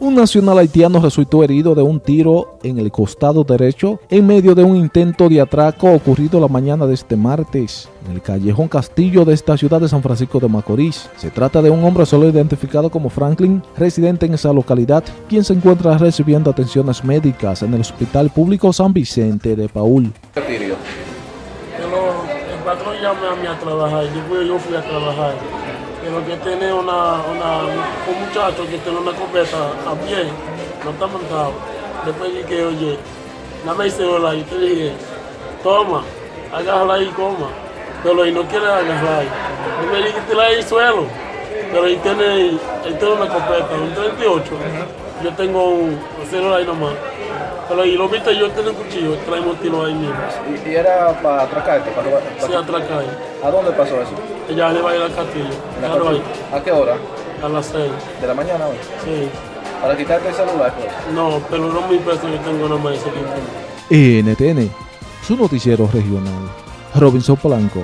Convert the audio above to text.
Un nacional haitiano resultó herido de un tiro en el costado derecho en medio de un intento de atraco ocurrido la mañana de este martes en el callejón Castillo de esta ciudad de San Francisco de Macorís. Se trata de un hombre solo identificado como Franklin, residente en esa localidad, quien se encuentra recibiendo atenciones médicas en el Hospital Público San Vicente de Paul. El patrón llamó a mí a trabajar, yo fui a trabajar pero que tiene una, una, un muchacho que tiene una copeta a pie, no está montado. Después dije, oye, dame el celular y te dije, toma, agárrala ahí y coma. Pero y no quiere agarrar. Y me dije, la el suelo. Pero él tiene, él tiene una copeta, un 38. Yo tengo un celular ahí nomás. Pero y lo viste, yo tengo un cuchillo, traemos tiro ahí mismo. ¿Y, y era para atracarte? Para, para, Sí, atracar. ¿A dónde pasó eso? Ella le va a ir al castillo. ¿A qué hora? a las 6. ¿De la mañana hoy? Sí. Para quitarte el celular, pues. No, pero no mil pesos yo tengo nomás ese tiempo. NTN, su noticiero regional. Robinson Polanco.